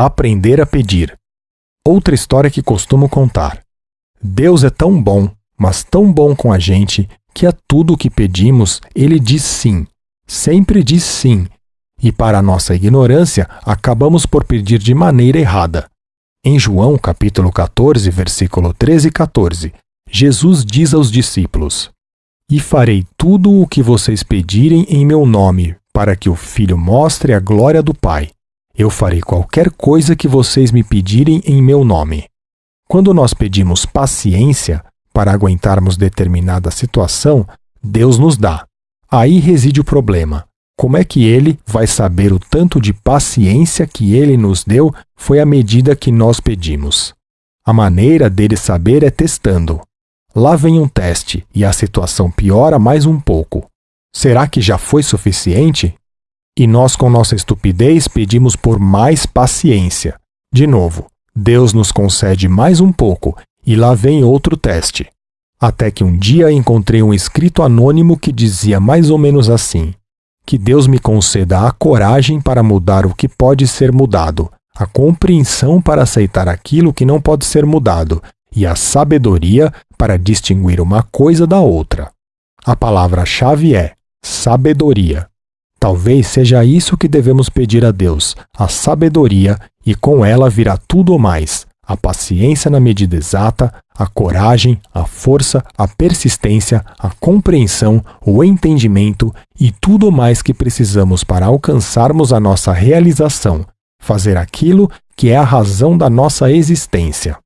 Aprender a pedir. Outra história que costumo contar. Deus é tão bom, mas tão bom com a gente, que a tudo o que pedimos, ele diz sim. Sempre diz sim. E para nossa ignorância, acabamos por pedir de maneira errada. Em João, capítulo 14, versículo 13 e 14, Jesus diz aos discípulos: E farei tudo o que vocês pedirem em meu nome, para que o Filho mostre a glória do Pai. Eu farei qualquer coisa que vocês me pedirem em meu nome. Quando nós pedimos paciência para aguentarmos determinada situação, Deus nos dá. Aí reside o problema. Como é que ele vai saber o tanto de paciência que ele nos deu foi a medida que nós pedimos? A maneira dele saber é testando. Lá vem um teste e a situação piora mais um pouco. Será que já foi suficiente? E nós, com nossa estupidez, pedimos por mais paciência. De novo, Deus nos concede mais um pouco, e lá vem outro teste. Até que um dia encontrei um escrito anônimo que dizia mais ou menos assim: Que Deus me conceda a coragem para mudar o que pode ser mudado, a compreensão para aceitar aquilo que não pode ser mudado, e a sabedoria para distinguir uma coisa da outra. A palavra-chave é sabedoria. Talvez seja isso que devemos pedir a Deus, a sabedoria, e com ela virá tudo o mais: a paciência na medida exata, a coragem, a força, a persistência, a compreensão, o entendimento e tudo mais que precisamos para alcançarmos a nossa realização, fazer aquilo que é a razão da nossa existência.